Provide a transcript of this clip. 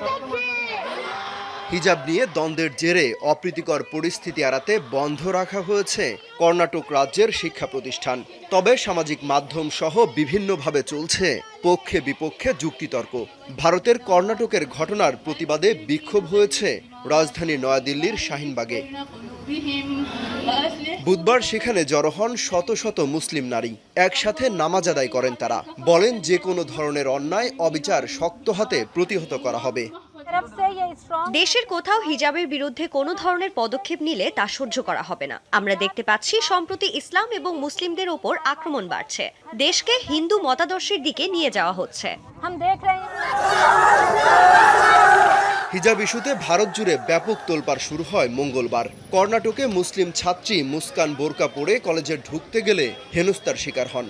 Thank you. হিজাব নিয়ে দ্বন্দ্বের জেরে অপ্রীতিকর পরিস্থিতি এড়াতে বন্ধ রাখা হয়েছে কর্ণাটক রাজ্যের শিক্ষা প্রতিষ্ঠান। তবে সামাজিক মাধ্যম সহ বিভিন্নভাবে চলছে পক্ষে বিপক্ষে যুক্তিতর্ক। ভারতের কর্ণাটকের ঘটনার প্রতিবাদে বিক্ষোভ হয়েছে রাজধানী নয়াদিল্লির শাহিনবাগে। বুধবার সেখানে জড়ো হন শত শত মুসলিম নারী। একসাথে নামাজ আদায় করেন তারা। বলেন, যে কোনো ধরনের অন্যায়, অবিচার শক্ত হাতে প্রতিহত করা হবে। দেশের কোথাও হিজাবের বিরুদ্ধে কোনো ধরনের পদক্ষেপ নিলে তা সহ্য করা হবে না। আমরা দেখতে পাচ্ছি সম্প্রতি ইসলাম এবং মুসলিমদের ওপর আক্রমণ বাড়ছে। দেশকে হিন্দু মতাদর্শের দিকে নিয়ে যাওয়া হচ্ছে। হিজাব ইস্যুতে ভারত জুড়ে ব্যাপক তোলপাড় শুরু হয় মঙ্গলবার। কর্ণাটকে মুসলিম ছাত্রী মুস্কান বোরকা পরে কলেজে ঢুকতে গেলে হেনস্তার শিকার হন।